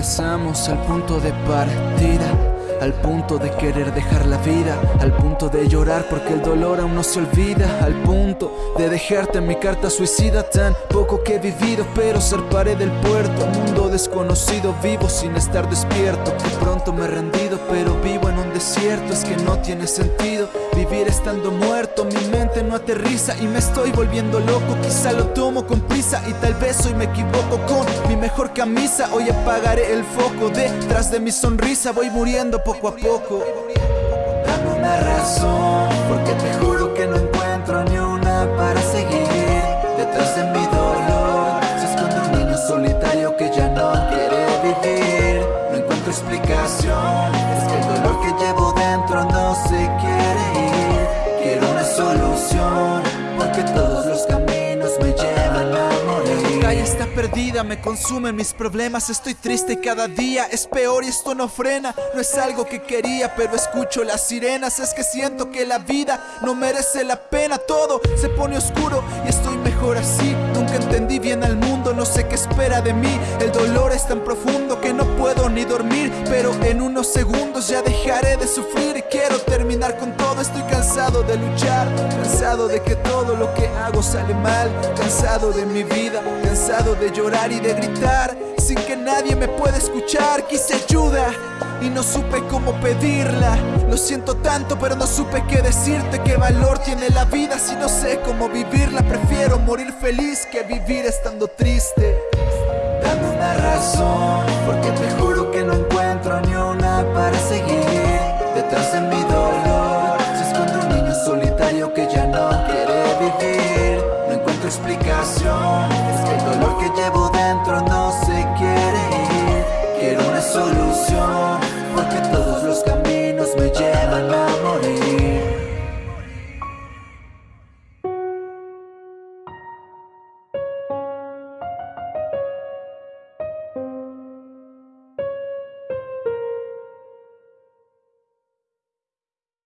Regresamos al punto de partida al punto de querer dejar la vida, al punto de llorar porque el dolor aún no se olvida, al punto de dejarte en mi carta suicida tan poco que he vivido, pero zarparé del puerto, mundo desconocido, vivo sin estar despierto, me he rendido, pero vivo en un desierto, es que no tiene sentido vivir estando muerto, mi mente no aterriza y me estoy volviendo loco, quizá lo tomo con prisa y tal vez hoy me equivoco con mi mejor camisa, hoy apagaré el foco detrás de mi sonrisa, voy muriendo poco a poco. Dame una razón, porque te juro que no encuentro ni una para seguir detrás de mi dolor. Explicación, está perdida, me consumen mis problemas, estoy triste cada día, es peor y esto no frena, no es algo que quería, pero escucho las sirenas, es que siento que la vida no merece la pena, todo se pone oscuro y estoy mejor así, nunca entendí bien al mundo, no sé qué espera de mí, el dolor es tan profundo que no puedo ni dormir, pero en unos segundos ya dejaré de sufrir y quiero terminar con todo, estoy cansado de luchar, cansado de que todo lo que hago sale mal, cansado de mi vida, cansado de llorar y de gritar sin que nadie me pueda escuchar. Quise ayuda y no supe cómo pedirla. Lo siento tanto, pero no supe qué decirte. ¿Qué valor tiene la vida si no sé cómo vivirla? Prefiero morir feliz que vivir estando triste. Dame una razón, porque te juro que no encuentro ni una para seguir detrás de mi dolor. Se esconde un niño solitario que ya no quiere vivir. Explicación,